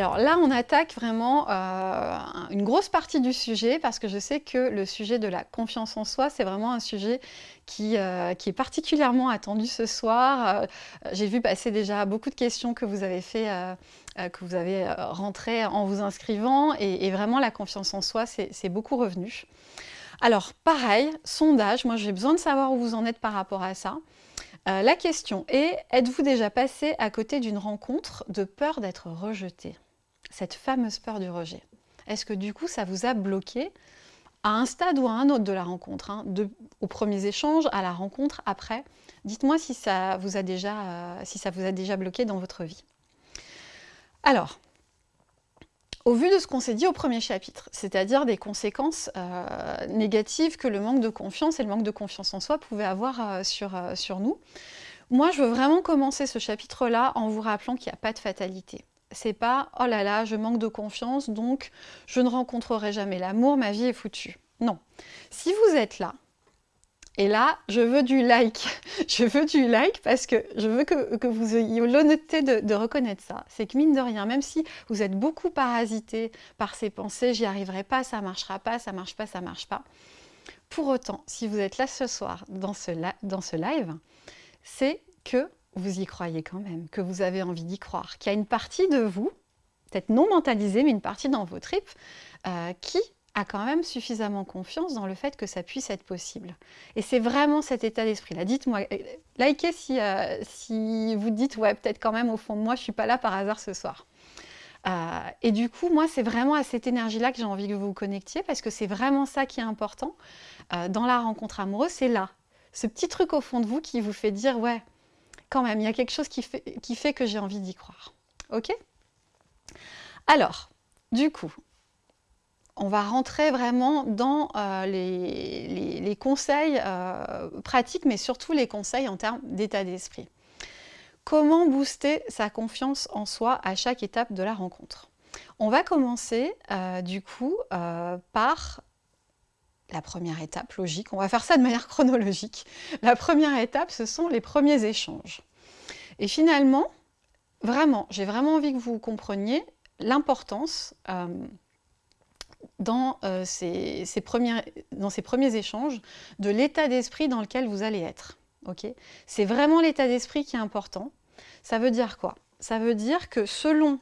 Alors là, on attaque vraiment euh, une grosse partie du sujet parce que je sais que le sujet de la confiance en soi, c'est vraiment un sujet qui, euh, est particulièrement attendu ce soir. Euh, j'ai vu passer déjà beaucoup de questions que vous avez fait, que vous avez rentrées en vous inscrivant et, vraiment la confiance en soi, c'est beaucoup revenu. Alors pareil, sondage, moi j'ai besoin de savoir où vous en êtes par rapport à ça. La question est, êtes-vous déjà passé à côté d'une rencontre de peur d'être rejeté? Cette fameuse peur du rejet. Est-ce que du coup ça vous a bloqué à un stade ou à un autre de la rencontre, hein, aux premiers échanges, à la rencontre, après? Dites-moi si, ça vous a déjà, euh, si ça vous a déjà bloqué dans votre vie. Alors, au vu de ce qu'on s'est dit au premier chapitre, c'est-à-dire des conséquences euh, négatives que le manque de confiance et le manque de confiance en soi pouvaient avoir sur, euh, sur nous. Moi, je veux vraiment commencer ce chapitre-là en vous rappelant qu'il n'y a pas de fatalité. C'est pas « oh là là, je manque de confiance, donc je ne rencontrerai jamais l'amour, ma vie est foutue ». Non. Si vous êtes là, et là, je veux du like. je veux du like parce que je veux que, vous ayez l'honnêteté de, reconnaître ça. C'est que mine de rien, même si vous êtes beaucoup parasité par ces pensées, j'y arriverai pas, ça marchera pas, ça marche pas, ça marche pas. Pour autant, si vous êtes là ce soir dans ce, dans ce live, c'est que vous y croyez quand même, que vous avez envie d'y croire, qu'il y a une partie de vous, peut-être non mentalisée, mais une partie dans vos tripes, euh, qui a quand même suffisamment confiance dans le fait que ça puisse être possible. Et c'est vraiment cet état d'esprit-là. Dites-moi, euh, likez si, euh, si vous dites, ouais, peut-être quand même au fond de moi, je ne suis pas là par hasard ce soir. Et du coup, moi, c'est vraiment à cette énergie-là que j'ai envie que vous vous connectiez, parce que c'est vraiment ça qui est important dans la rencontre amoureuse, c'est là. Ce petit truc au fond de vous qui vous fait dire, ouais, quand même, il y a quelque chose qui fait, qui fait que j'ai envie d'y croire. Ok? Alors, du coup, on va rentrer vraiment dans euh, les, conseils euh, pratiques, mais surtout les conseils en termes d'état d'esprit. Comment booster sa confiance en soi à chaque étape de la rencontre? On va commencer euh, du coup par la première étape logique. On va faire ça de manière chronologique. La première étape, ce sont les premiers échanges. Et finalement, vraiment, j'ai vraiment envie que vous compreniez l'importance dans, euh, premiers, dans ces premiers échanges de l'état d'esprit dans lequel vous allez être. C'est vraiment l'état d'esprit qui est important. Ça veut dire quoi? Ça veut dire que selon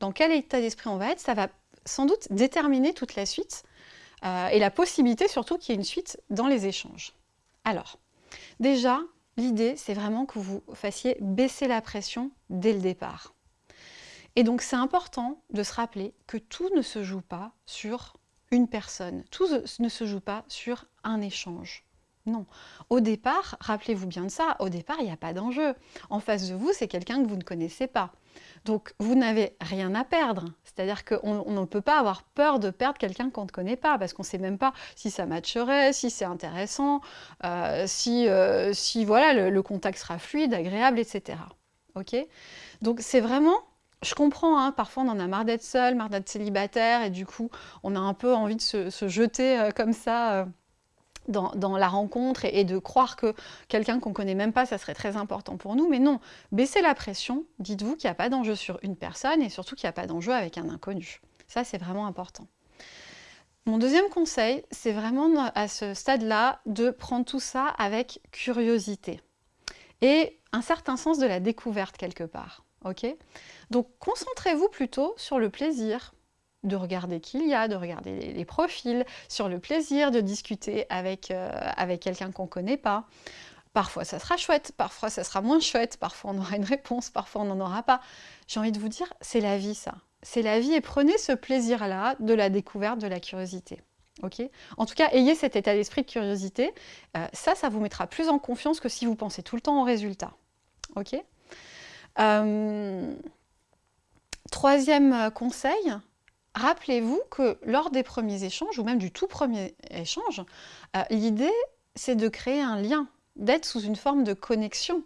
dans quel état d'esprit on va être, ça va sans doute déterminer toute la suite euh, et la possibilité surtout qu'il y ait une suite dans les échanges. Alors, déjà, l'idée, c'est vraiment que vous fassiez baisser la pression dès le départ. Et donc c'est important de se rappeler que tout ne se joue pas sur une personne, tout ne se joue pas sur un échange. Non. Au départ, rappelez-vous bien de ça, au départ, il n'y a pas d'enjeu. En face de vous, c'est quelqu'un que vous ne connaissez pas. Donc, vous n'avez rien à perdre. C'est-à-dire qu'on ne peut pas avoir peur de perdre quelqu'un qu'on ne connaît pas, parce qu'on ne sait même pas si ça matcherait, si c'est intéressant, euh, si, euh, si voilà, le, le, contact sera fluide, agréable, etc. Ok? Donc, c'est vraiment je comprends, hein, parfois on en a marre d'être seul, marre d'être célibataire, et du coup, on a un peu envie de se, jeter euh, comme ça dans, la rencontre et, de croire que quelqu'un qu'on ne connaît même pas, ça serait très important pour nous. Mais non, baissez la pression, dites-vous qu'il n'y a pas d'enjeu sur une personne et surtout qu'il n'y a pas d'enjeu avec un inconnu. Ça, c'est vraiment important. Mon deuxième conseil, c'est vraiment à ce stade-là de prendre tout ça avec curiosité et un certain sens de la découverte quelque part. donc concentrez-vous plutôt sur le plaisir de regarder qui il y a, de regarder les, profils, sur le plaisir de discuter avec, euh, quelqu'un qu'on ne connaît pas. Parfois ça sera chouette, parfois ça sera moins chouette, parfois on aura une réponse, parfois on n'en aura pas. J'ai envie de vous dire, c'est la vie ça. C'est la vie et prenez ce plaisir-là de la découverte, de la curiosité. en tout cas, ayez cet état d'esprit de curiosité. Euh, ça, ça vous mettra plus en confiance que si vous pensez tout le temps au résultat. Ok? Euh, Troisième conseil, rappelez-vous que lors des premiers échanges, ou même du tout premier échange, euh, l'idée c'est de créer un lien, d'être sous une forme de connexion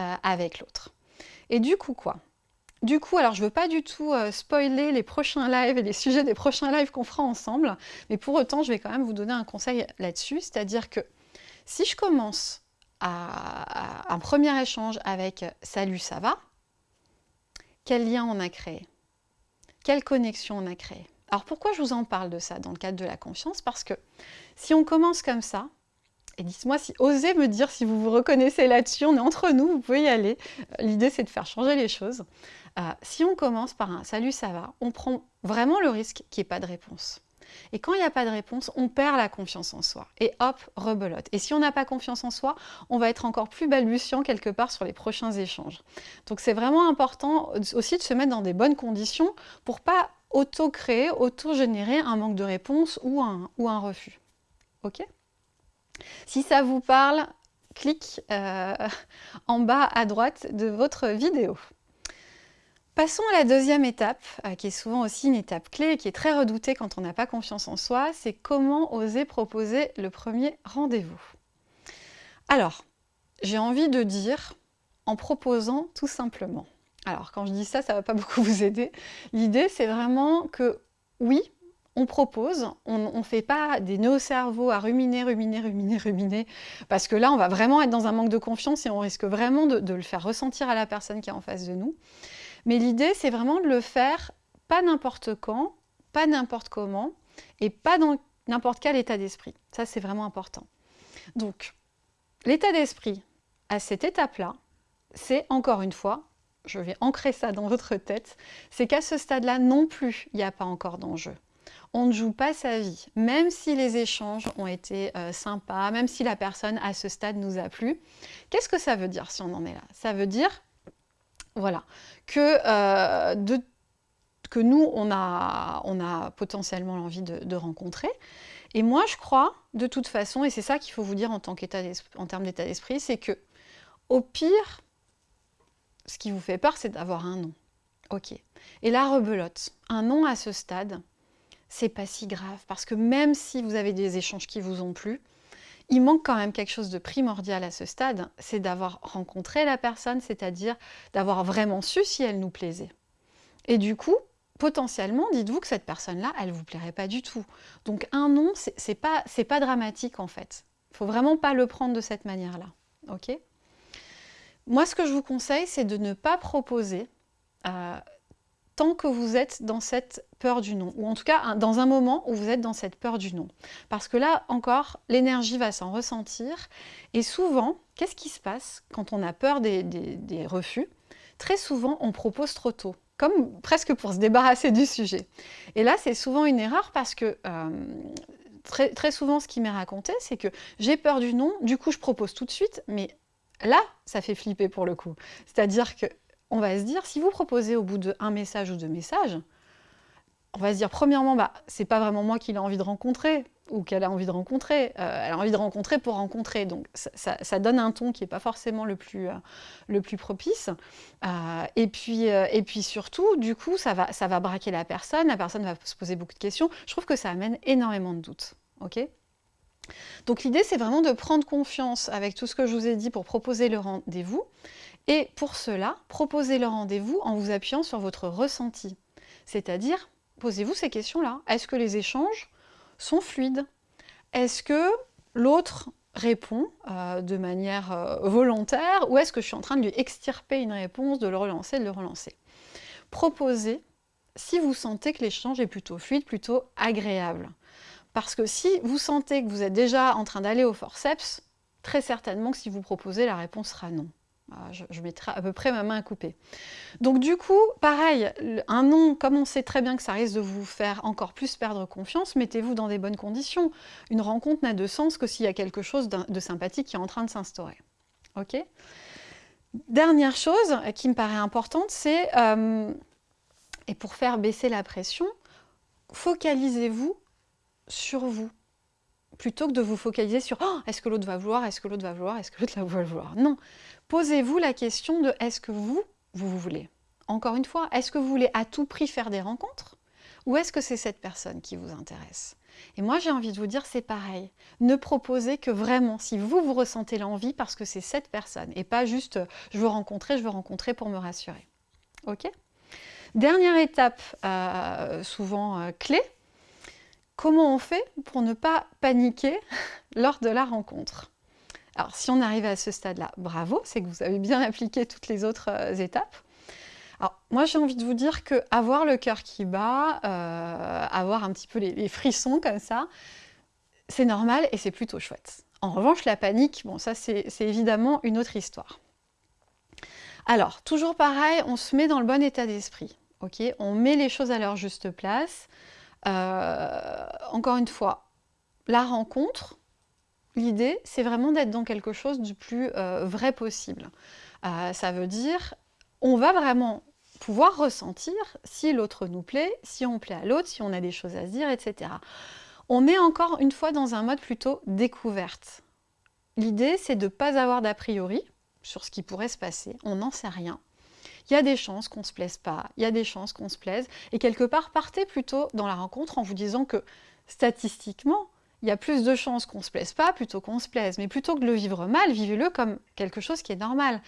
euh, avec l'autre. Et du coup quoi? Du coup, alors je ne veux pas du tout spoiler les prochains lives et les sujets des prochains lives qu'on fera ensemble, mais pour autant, je vais quand même vous donner un conseil là-dessus, c'est-à-dire que si je commence à, un premier échange avec « Salut, ça va ?», quel lien on a créé? Quelle connexion on a créée? Alors pourquoi je vous en parle de ça dans le cadre de la confiance? Parce que si on commence comme ça, et dites-moi si osez me dire si vous vous reconnaissez là-dessus, on est entre nous, vous pouvez y aller. Euh, l'idée c'est de faire changer les choses. Euh, si on commence par un salut ça va, on prend vraiment le risque qu'il n'y ait pas de réponse. Et quand il n'y a pas de réponse, on perd la confiance en soi. Et hop, rebelote. Et si on n'a pas confiance en soi, on va être encore plus balbutiant quelque part sur les prochains échanges. Donc c'est vraiment important aussi de se mettre dans des bonnes conditions pour pas auto-créer, auto-générer un manque de réponse ou un, refus. Ok? Si ça vous parle, clique euh, en bas à droite de votre vidéo. Passons à la deuxième étape, euh, qui est souvent aussi une étape clé et qui est très redoutée quand on n'a pas confiance en soi, c'est comment oser proposer le premier rendez-vous. Alors, j'ai envie de dire en proposant tout simplement. Alors, quand je dis ça, ça ne va pas beaucoup vous aider. L'idée, c'est vraiment que, oui, on propose, on ne fait pas des nœuds au à ruminer, ruminer, ruminer, ruminer, parce que là, on va vraiment être dans un manque de confiance et on risque vraiment de le faire ressentir à la personne qui est en face de nous. Mais l'idée, c'est vraiment de le faire pas n'importe quand, pas n'importe comment, et pas dans n'importe quel état d'esprit. Ça, c'est vraiment important. Donc, l'état d'esprit à cette étape-là, c'est encore une fois, je vais ancrer ça dans votre tête, c'est qu'à ce stade-là non plus, il n'y a pas encore d'enjeu. On ne joue pas sa vie, même si les échanges ont été euh, sympas, même si la personne à ce stade nous a plu. Qu'est-ce que ça veut dire si on en est là? Ça veut dire voilà. Que, euh, que nous, on a, on a potentiellement l'envie de, rencontrer. Et moi, je crois, de toute façon, et c'est ça qu'il faut vous dire en, tant en termes d'état d'esprit, c'est que, au pire, ce qui vous fait peur, c'est d'avoir un nom. Ok. Et la rebelote, un nom à ce stade, c'est pas si grave, parce que même si vous avez des échanges qui vous ont plu, il manque quand même quelque chose de primordial à ce stade, c'est d'avoir rencontré la personne, c'est-à-dire d'avoir vraiment su si elle nous plaisait. Et du coup, potentiellement, dites-vous que cette personne-là, elle ne vous plairait pas du tout. Donc un nom, c'est pas, pas dramatique en fait. Il faut vraiment pas le prendre de cette manière-là. ok? Moi, ce que je vous conseille, c'est de ne pas proposer euh, tant que vous êtes dans cette peur du non, ou en tout cas dans un moment où vous êtes dans cette peur du non. Parce que là encore, l'énergie va s'en ressentir, et souvent, qu'est-ce qui se passe quand on a peur des, refus? Très souvent, on propose trop tôt, comme presque pour se débarrasser du sujet. Et là, c'est souvent une erreur parce que... Euh, très, très souvent, ce qui m'est raconté, c'est que j'ai peur du non, du coup, je propose tout de suite, mais là, ça fait flipper pour le coup. C'est-à-dire que on va se dire, si vous proposez au bout d'un message ou deux messages, on va se dire, premièrement, bah, c'est pas vraiment moi qui a envie de rencontrer, ou qu'elle a envie de rencontrer. Euh, elle a envie de rencontrer pour rencontrer. Donc, ça, donne un ton qui n'est pas forcément le plus, euh, propice. Euh, et, puis, et puis surtout, du coup, ça va, braquer la personne. La personne va se poser beaucoup de questions. Je trouve que ça amène énormément de doutes. donc l'idée, c'est vraiment de prendre confiance avec tout ce que je vous ai dit pour proposer le rendez-vous. Et pour cela, proposez le rendez-vous en vous appuyant sur votre ressenti. C'est-à-dire, posez-vous ces questions-là. Est-ce que les échanges sont fluides? Est-ce que l'autre répond euh, de manière euh, volontaire ou est-ce que je suis en train de lui extirper une réponse, de le relancer, de le relancer? Proposez si vous sentez que l'échange est plutôt fluide, plutôt agréable. Parce que si vous sentez que vous êtes déjà en train d'aller au forceps, très certainement que si vous proposez, la réponse sera non. Ah, je, mettrai à peu près ma main à couper. Donc du coup, pareil, un nom, comme on sait très bien que ça risque de vous faire encore plus perdre confiance, mettez-vous dans des bonnes conditions. Une rencontre n'a de sens que s'il y a quelque chose de sympathique qui est en train de s'instaurer. Ok? Dernière chose qui me paraît importante, c'est, euh, et pour faire baisser la pression, focalisez-vous sur vous plutôt que de vous focaliser sur oh, est-ce que l'autre va vouloir, est-ce que l'autre va vouloir, est-ce que l'autre va vouloir. Non, posez-vous la question de est-ce que vous, vous voulez Encore une fois, est-ce que vous voulez à tout prix faire des rencontres ou est-ce que c'est cette personne qui vous intéresse Et moi, j'ai envie de vous dire, c'est pareil. Ne proposez que vraiment si vous, vous ressentez l'envie parce que c'est cette personne et pas juste je veux rencontrer, je veux rencontrer pour me rassurer. Ok? Dernière étape, euh, souvent euh, clé, Comment on fait pour ne pas paniquer lors de la rencontre? Alors, si on arrive à ce stade-là, bravo, c'est que vous avez bien appliqué toutes les autres euh, étapes. Alors, moi, j'ai envie de vous dire que avoir le cœur qui bat, euh, avoir un petit peu les, frissons comme ça, c'est normal et c'est plutôt chouette. En revanche, la panique, bon, ça, c'est évidemment une autre histoire. Alors, toujours pareil, on se met dans le bon état d'esprit. ok? On met les choses à leur juste place. Euh, encore une fois, la rencontre, l'idée, c'est vraiment d'être dans quelque chose du plus euh, vrai possible. ça veut dire, on va vraiment pouvoir ressentir si l'autre nous plaît, si on plaît à l'autre, si on a des choses à se dire, etc. On est encore une fois dans un mode plutôt découverte. L'idée, c'est de ne pas avoir d'a priori sur ce qui pourrait se passer, on n'en sait rien. Il y a des chances qu'on ne se plaise pas, il y a des chances qu'on se plaise, et quelque part, partez plutôt dans la rencontre en vous disant que statistiquement, il y a plus de chances qu'on ne se plaise pas plutôt qu'on se plaise. Mais plutôt que de le vivre mal, vivez-le comme quelque chose qui est normal.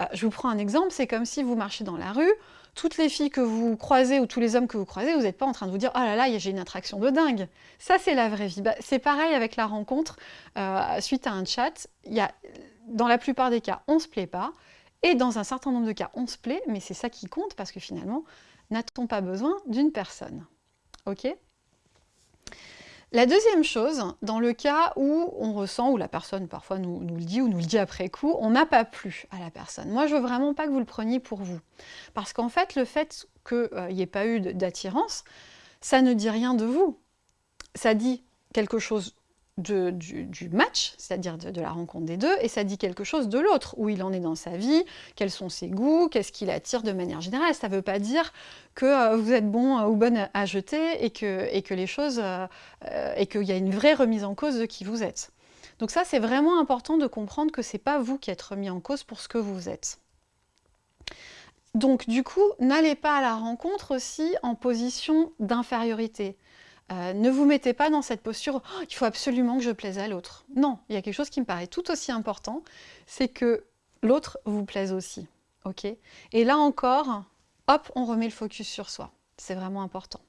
Euh, je vous prends un exemple, c'est comme si vous marchez dans la rue, toutes les filles que vous croisez ou tous les hommes que vous croisez, vous n'êtes pas en train de vous dire « Oh là là, j'ai une attraction de dingue !» Ça, c'est la vraie vie. Bah, c'est pareil avec la rencontre euh, suite à un chat. Dans la plupart des cas, on ne se plaît pas. Et dans un certain nombre de cas, on se plaît, mais c'est ça qui compte parce que finalement, n'a-t-on pas besoin d'une personne? Ok? La deuxième chose, dans le cas où on ressent, ou la personne parfois nous, le dit, ou nous le dit après coup, on n'a pas plu à la personne. Moi, je veux vraiment pas que vous le preniez pour vous. Parce qu'en fait, le fait qu'il n'y ait pas eu d'attirance, ça ne dit rien de vous. Ça dit quelque chose du, match, c'est-à-dire de, la rencontre des deux, et ça dit quelque chose de l'autre, où il en est dans sa vie, quels sont ses goûts, qu'est-ce qu'il attire de manière générale. Ça ne veut pas dire que euh, vous êtes bon ou bonne à jeter et que, les choses, euh, euh, et qu'il y a une vraie remise en cause de qui vous êtes. Donc ça, c'est vraiment important de comprendre que ce n'est pas vous qui êtes remis en cause pour ce que vous êtes. Donc du coup, n'allez pas à la rencontre aussi en position d'infériorité. Euh, ne vous mettez pas dans cette posture oh, il faut absolument que je plaise à l'autre ». Non, il y a quelque chose qui me paraît tout aussi important, c'est que l'autre vous plaise aussi. ok? Et là encore, hop, on remet le focus sur soi. C'est vraiment important.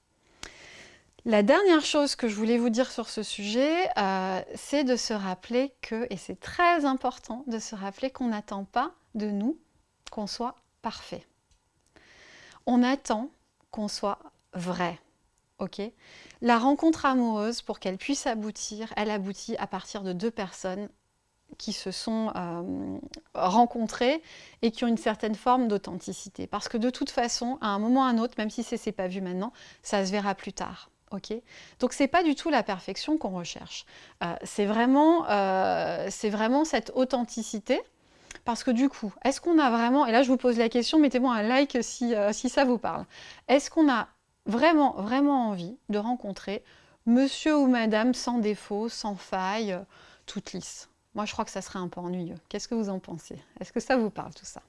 La dernière chose que je voulais vous dire sur ce sujet, euh, c'est de se rappeler que, et c'est très important de se rappeler qu'on n'attend pas de nous qu'on soit parfait. On attend qu'on soit vrai. Ok la rencontre amoureuse, pour qu'elle puisse aboutir, elle aboutit à partir de deux personnes qui se sont euh, rencontrées et qui ont une certaine forme d'authenticité. Parce que de toute façon, à un moment ou à un autre, même si ce n'est pas vu maintenant, ça se verra plus tard. ok Donc ce n'est pas du tout la perfection qu'on recherche. Euh, c'est vraiment, euh, vraiment cette authenticité parce que du coup, est-ce qu'on a vraiment, et là je vous pose la question, mettez-moi un like si, si ça vous parle, est-ce qu'on a vraiment, vraiment envie de rencontrer monsieur ou madame sans défaut, sans faille, euh, toute lisse. Moi, je crois que ça serait un peu ennuyeux. Qu'est-ce que vous en pensez? Est-ce que ça vous parle, tout ça?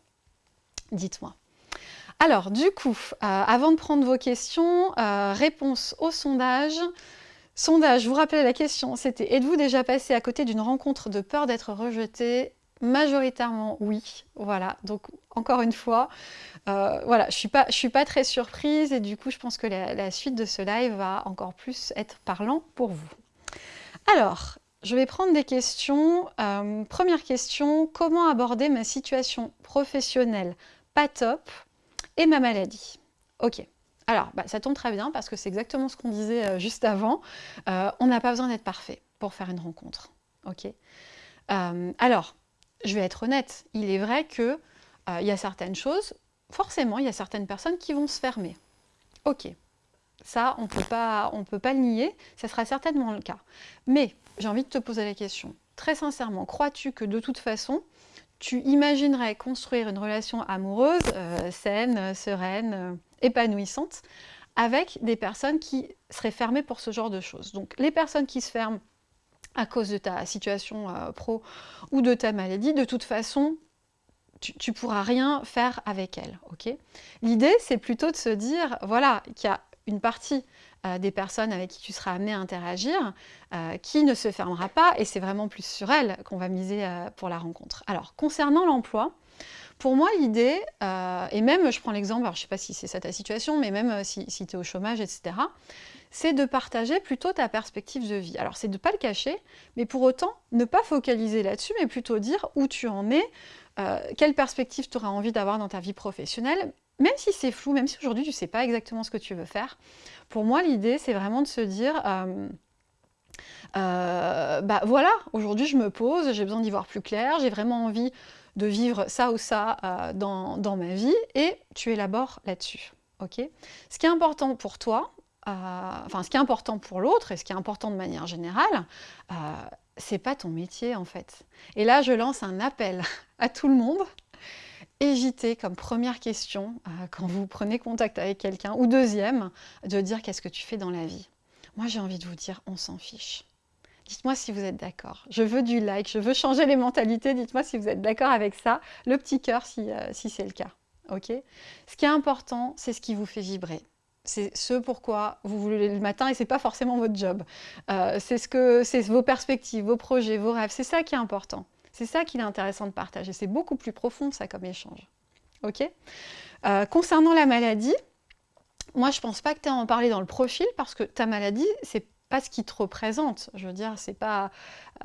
Dites-moi. Alors, du coup, euh, avant de prendre vos questions, euh, réponse au sondage. Sondage, vous rappelle la question, c'était « Êtes-vous déjà passé à côté d'une rencontre de peur d'être rejeté ?» Majoritairement, oui. Voilà, donc encore une fois, euh, voilà, je ne suis, pas, très surprise et du coup, je pense que la, suite de ce live va encore plus être parlant pour vous. Alors, je vais prendre des questions. Euh, première question, comment aborder ma situation professionnelle pas top et ma maladie? Ok, alors bah, ça tombe très bien parce que c'est exactement ce qu'on disait euh, juste avant. on n'a pas besoin d'être parfait pour faire une rencontre. Ok alors, je vais être honnête, il est vrai qu'il euh, y a certaines choses, forcément, il y a certaines personnes qui vont se fermer. Ok, ça, on ne peut pas le nier, ça sera certainement le cas. Mais j'ai envie de te poser la question, très sincèrement, crois-tu que de toute façon, tu imaginerais construire une relation amoureuse, euh, saine, sereine, euh, épanouissante, avec des personnes qui seraient fermées pour ce genre de choses? Donc les personnes qui se ferment à cause de ta situation pro ou de ta maladie, de toute façon, tu ne pourras rien faire avec elle. ok? L'idée, c'est plutôt de se dire, voilà, qu'il y a une partie euh, des personnes avec qui tu seras amené à interagir euh, qui ne se fermera pas, et c'est vraiment plus sur elle qu'on va miser pour la rencontre. Alors, concernant l'emploi, pour moi, l'idée, et même, je prends l'exemple, je ne sais pas si c'est ça ta situation, mais même si tu es au chômage, etc., c'est de partager plutôt ta perspective de vie. Alors c'est de ne pas le cacher, mais pour autant ne pas focaliser là-dessus, mais plutôt dire où tu en es, euh, quelle perspective tu auras envie d'avoir dans ta vie professionnelle, même si c'est flou, même si aujourd'hui tu ne sais pas exactement ce que tu veux faire, pour moi l'idée c'est vraiment de se dire... Euh, euh, bah voilà, aujourd'hui je me pose, j'ai besoin d'y voir plus clair, j'ai vraiment envie de vivre ça ou ça dans, dans, ma vie, et tu élabores là-dessus. ok? Ce qui est important pour toi, enfin ce qui est important pour l'autre, et ce qui est important de manière générale, c'est pas ton métier en fait. Et là je lance un appel à tout le monde, Hésitez comme première question, euh, quand vous prenez contact avec quelqu'un, ou deuxième, de dire qu'est-ce que tu fais dans la vie. Moi, j'ai envie de vous dire, on s'en fiche. Dites-moi si vous êtes d'accord. Je veux du like, je veux changer les mentalités. Dites-moi si vous êtes d'accord avec ça. Le petit cœur si, euh, si c'est le cas. Ok? Ce qui est important, c'est ce qui vous fait vibrer. C'est ce pourquoi vous voulez le matin et c'est pas forcément votre job. Euh, c'est ce que, vos perspectives, vos projets, vos rêves. C'est ça qui est important. C'est ça qu'il est intéressant de partager. C'est beaucoup plus profond ça comme échange. Ok? Euh, Concernant la maladie, moi je pense pas que tu à en parler dans le profil parce que ta maladie, c'est pas ce qui te représente. Je veux dire, c'est pas,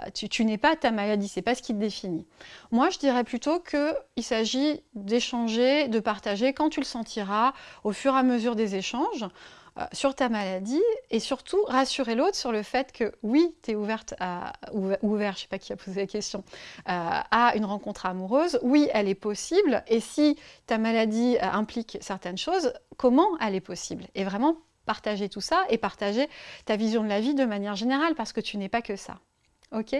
euh, tu, n'es pas ta maladie, c'est pas ce qui te définit. Moi, je dirais plutôt qu'il s'agit d'échanger, de partager quand tu le sentiras au fur et à mesure des échanges. Euh, sur ta maladie et surtout rassurer l'autre sur le fait que oui, tu es ouverte ouvert, je sais pas qui a posé la question, euh, à une rencontre amoureuse, oui, elle est possible et si ta maladie implique certaines choses, comment elle est possible? Et vraiment partager tout ça et partager ta vision de la vie de manière générale parce que tu n'es pas que ça. Ok?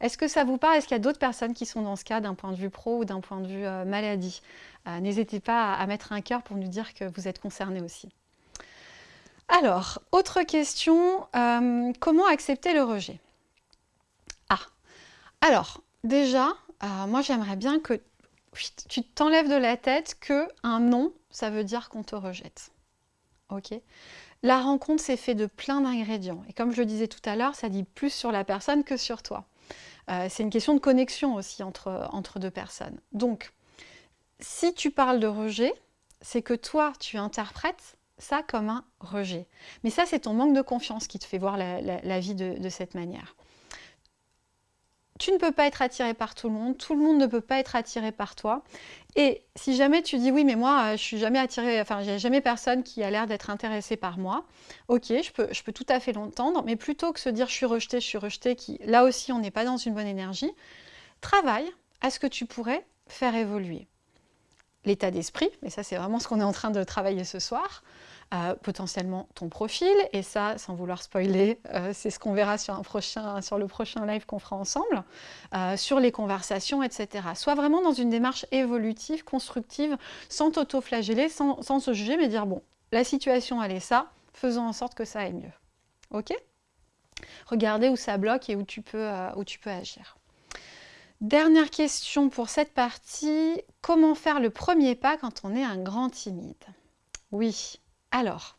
Est-ce que ça vous parle? Est-ce qu'il y a d'autres personnes qui sont dans ce cas d'un point de vue pro ou d'un point de vue maladie? N'hésitez pas à, mettre un cœur pour nous dire que vous êtes concernés aussi. Alors, autre question, euh, comment accepter le rejet? Ah, alors, déjà, euh, moi j'aimerais bien que tu t'enlèves de la tête que un non, ça veut dire qu'on te rejette. Ok? La rencontre, c'est fait de plein d'ingrédients. Et comme je le disais tout à l'heure, ça dit plus sur la personne que sur toi. Euh, c'est une question de connexion aussi entre deux personnes. Donc, si tu parles de rejet, c'est que toi, tu interprètes ça comme un rejet. Mais ça, c'est ton manque de confiance qui te fait voir la, vie de, cette manière. Tu ne peux pas être attiré par tout le monde, tout le monde ne peut pas être attiré par toi. Et si jamais tu dis oui, mais moi, euh, je suis jamais attiré, enfin, a jamais personne qui a l'air d'être intéressé par moi, ok, je peux, je peux tout à fait l'entendre, mais plutôt que se dire je suis rejeté, je suis rejeté, qui là aussi on n'est pas dans une bonne énergie, travaille à ce que tu pourrais faire évoluer l'état d'esprit, mais ça c'est vraiment ce qu'on est en train de travailler ce soir, euh, potentiellement ton profil, et ça, sans vouloir spoiler, euh, c'est ce qu'on verra sur, un prochain, sur le prochain live qu'on fera ensemble, euh, sur les conversations, etc. Sois vraiment dans une démarche évolutive, constructive, sans t'auto-flageller, sans, se juger, mais dire, bon, la situation elle est ça, faisons en sorte que ça aille mieux. Ok? Regardez où ça bloque et où tu peux, où tu peux agir. Dernière question pour cette partie, comment faire le premier pas quand on est un grand timide? Oui, alors,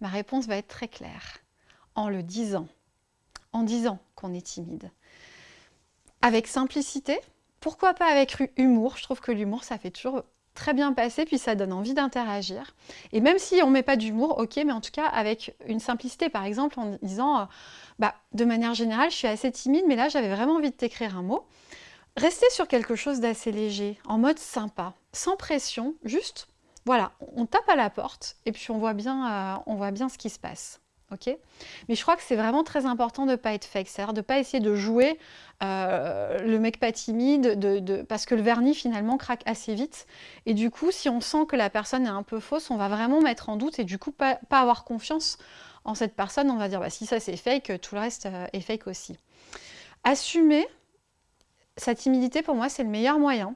ma réponse va être très claire. En le disant, en disant qu'on est timide. Avec simplicité, pourquoi pas avec humour? Je trouve que l'humour, ça fait toujours très bien passer, puis ça donne envie d'interagir. Et même si on ne met pas d'humour, ok, mais en tout cas avec une simplicité, par exemple en disant, euh, bah, de manière générale, je suis assez timide, mais là j'avais vraiment envie de t'écrire un mot. Restez sur quelque chose d'assez léger, en mode sympa, sans pression, juste, voilà, on tape à la porte et puis on voit bien, euh, on voit bien ce qui se passe. ok? Mais je crois que c'est vraiment très important de ne pas être fake, c'est-à-dire de ne pas essayer de jouer euh, le mec pas timide, de, parce que le vernis finalement craque assez vite. Et du coup, si on sent que la personne est un peu fausse, on va vraiment mettre en doute et du coup pas, avoir confiance en cette personne. On va dire, bah, si ça c'est fake, tout le reste euh, est fake aussi. Assumer, sa timidité, pour moi, c'est le meilleur moyen.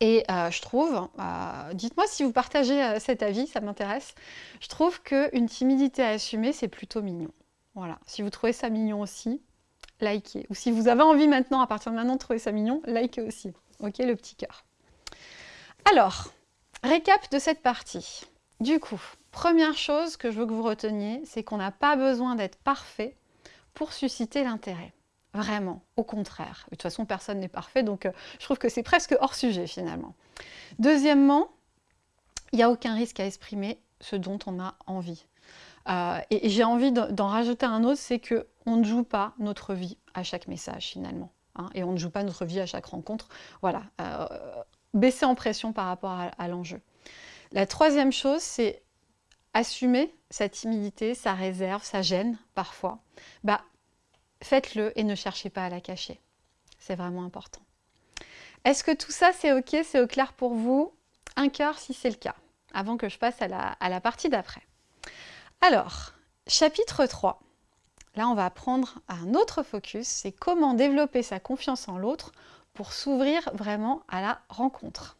Et euh, je trouve, euh, dites-moi si vous partagez euh, cet avis, ça m'intéresse, je trouve qu'une timidité assumée, c'est plutôt mignon. Voilà, si vous trouvez ça mignon aussi, likez. Ou si vous avez envie maintenant, à partir de maintenant, de trouver ça mignon, likez aussi. Ok, le petit cœur. Alors, récap de cette partie. Du coup, première chose que je veux que vous reteniez, c'est qu'on n'a pas besoin d'être parfait pour susciter l'intérêt. Vraiment, au contraire. De toute façon, personne n'est parfait, donc euh, je trouve que c'est presque hors sujet finalement. Deuxièmement, il n'y a aucun risque à exprimer ce dont on a envie. Euh, et, j'ai envie d'en rajouter un autre, c'est qu'on ne joue pas notre vie à chaque message finalement. Hein, et on ne joue pas notre vie à chaque rencontre. Voilà, euh, baisser en pression par rapport à, l'enjeu. La troisième chose, c'est assumer sa timidité, sa réserve, sa gêne parfois. Bah, faites-le et ne cherchez pas à la cacher. C'est vraiment important. Est-ce que tout ça c'est ok, c'est au clair pour vous? Un cœur si c'est le cas, avant que je passe à la, partie d'après. Alors, chapitre 3. Là, on va prendre un autre focus, c'est comment développer sa confiance en l'autre pour s'ouvrir vraiment à la rencontre.